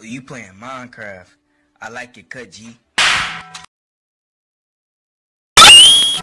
Oh, you playing Minecraft. I like your cut, G.